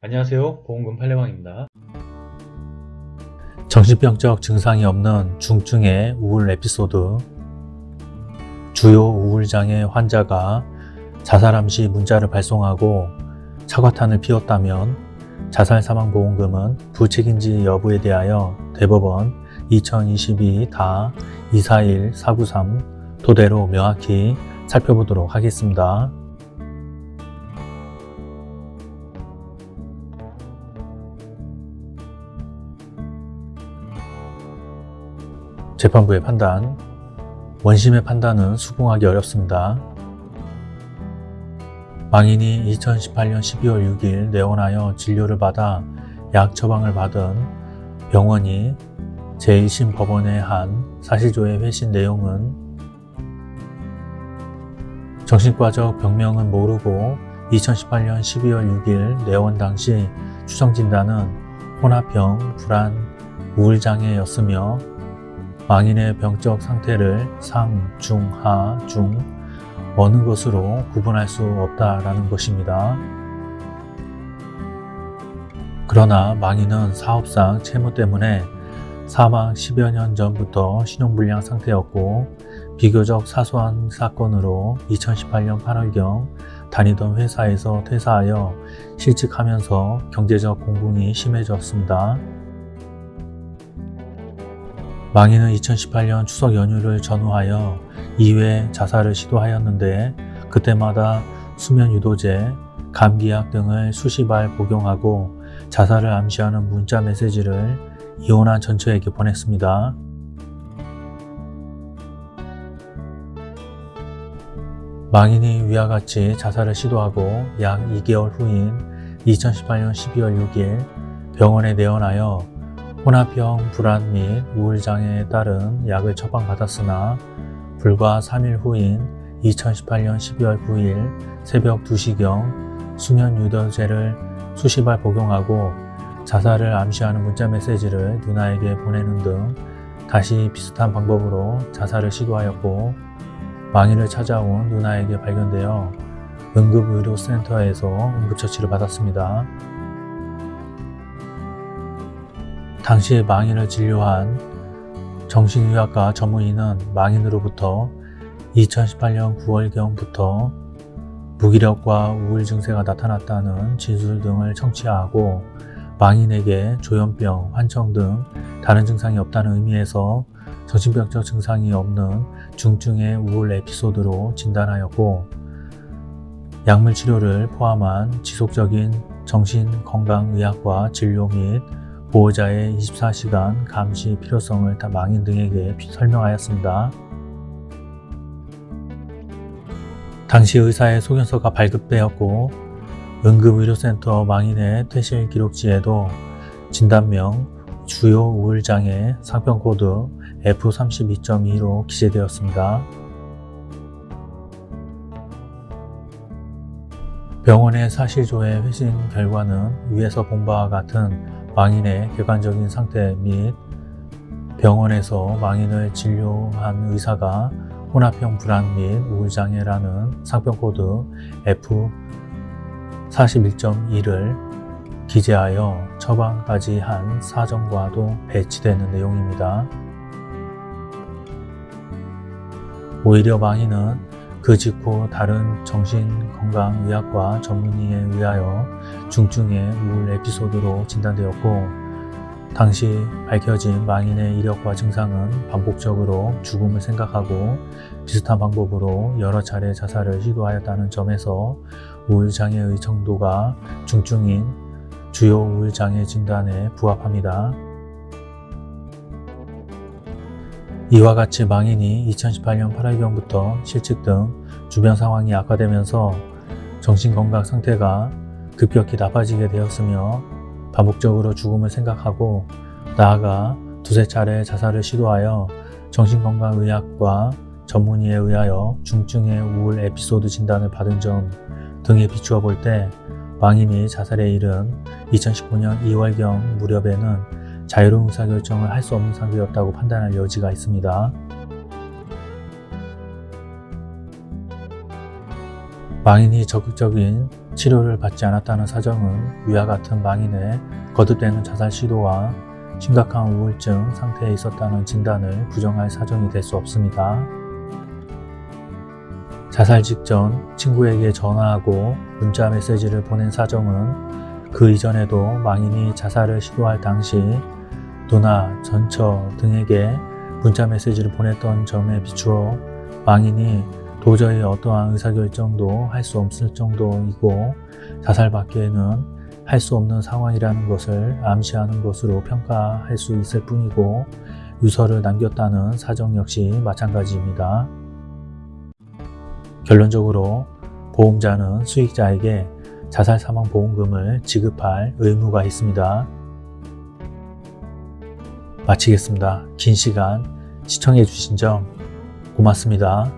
안녕하세요. 보험금 팔례방입니다. 정신병적 증상이 없는 중증의 우울 에피소드. 주요 우울장애 환자가 자살함 시 문자를 발송하고 사과탄을 피웠다면 자살사망보험금은 부책인지 여부에 대하여 대법원 2022 다 241493 토대로 명확히 살펴보도록 하겠습니다. 재판부의 판단 원심의 판단은 수긍하기 어렵습니다. 망인이 2018년 12월 6일 내원하여 진료를 받아 약 처방을 받은 병원이 제1심 법원에 한 사실조회 회신 내용은 정신과적 병명은 모르고 2018년 12월 6일 내원 당시 추정진단은 혼합형 불안 우울장애였으며 망인의 병적 상태를 상, 중, 하, 중 어느 것으로 구분할 수 없다라는 것입니다. 그러나 망인은 사업상 채무 때문에 사망 10여 년 전부터 신용불량 상태였고 비교적 사소한 사건으로 2018년 8월경 다니던 회사에서 퇴사하여 실직하면서 경제적 공분이 심해졌습니다. 망인은 2018년 추석 연휴를 전후하여 2회 자살을 시도하였는데 그때마다 수면 유도제, 감기약 등을 수십 알 복용하고 자살을 암시하는 문자 메시지를 이혼한 전처에게 보냈습니다. 망인이 위와 같이 자살을 시도하고 약 2개월 후인 2018년 12월 6일 병원에 내원하여 혼합형 불안 및 우울장애에 따른 약을 처방받았으나 불과 3일 후인 2018년 12월 9일 새벽 2시경 수면 유도제를 수십 알 복용하고 자살을 암시하는 문자 메시지를 누나에게 보내는 등 다시 비슷한 방법으로 자살을 시도하였고 망인을 찾아온 누나에게 발견되어 응급의료센터에서 응급처치를 받았습니다. 당시 망인을 진료한 정신의학과 전문의는 망인으로부터 2018년 9월경부터 무기력과 우울 증세가 나타났다는 진술 등을 청취하고 망인에게 조현병, 환청 등 다른 증상이 없다는 의미에서 정신병적 증상이 없는 중증의 우울 에피소드로 진단하였고 약물 치료를 포함한 지속적인 정신건강의학과 진료 및 보호자의 24시간 감시 필요성을 다 망인 등에게 설명하였습니다. 당시 의사의 소견서가 발급되었고 응급의료센터 망인의 퇴실 기록지에도 진단명 주요 우울장애 상병코드 F32.2로 기재되었습니다. 병원의 사실조회 회신 결과는 위에서 본 바와 같은 망인의 객관적인 상태 및 병원에서 망인을 진료한 의사가 혼합형 불안 및 우울장애라는 상병코드 F41.1을 기재하여 처방까지 한 사정과도 배치되는 내용입니다. 오히려 망인은 그 직후 다른 정신건강의학과 전문의에 의하여 중증의 우울 에피소드로 진단되었고 당시 밝혀진 망인의 이력과 증상은 반복적으로 죽음을 생각하고 비슷한 방법으로 여러 차례 자살을 시도하였다는 점에서 우울장애의 정도가 중증인 주요 우울장애 진단에 부합합니다. 이와 같이 망인이 2018년 8월경부터 실직 등 주변 상황이 악화되면서 정신건강 상태가 급격히 나빠지게 되었으며 반복적으로 죽음을 생각하고 나아가 두세 차례 자살을 시도하여 정신건강의학과 전문의에 의하여 중증의 우울 에피소드 진단을 받은 점 등에 비추어 볼 때 망인이 자살에 이른 2019년 2월경 무렵에는 자유로운 의사결정을 할 수 없는 상태였다고 판단할 여지가 있습니다. 망인이 적극적인 치료를 받지 않았다는 사정은 위와 같은 망인의 거듭되는 자살 시도와 심각한 우울증 상태에 있었다는 진단을 부정할 사정이 될 수 없습니다. 자살 직전 친구에게 전화하고 문자 메시지를 보낸 사정은 그 이전에도 망인이 자살을 시도할 당시 누나, 전처 등에게 문자 메시지를 보냈던 점에 비추어 망인이 도저히 어떠한 의사결정도 할 수 없을 정도이고 자살밖에는 할 수 없는 상황이라는 것을 암시하는 것으로 평가할 수 있을 뿐이고 유서를 남겼다는 사정 역시 마찬가지입니다. 결론적으로 보험자는 수익자에게 자살 사망 보험금을 지급할 의무가 있습니다. 마치겠습니다. 긴 시간 시청해 주신 점 고맙습니다.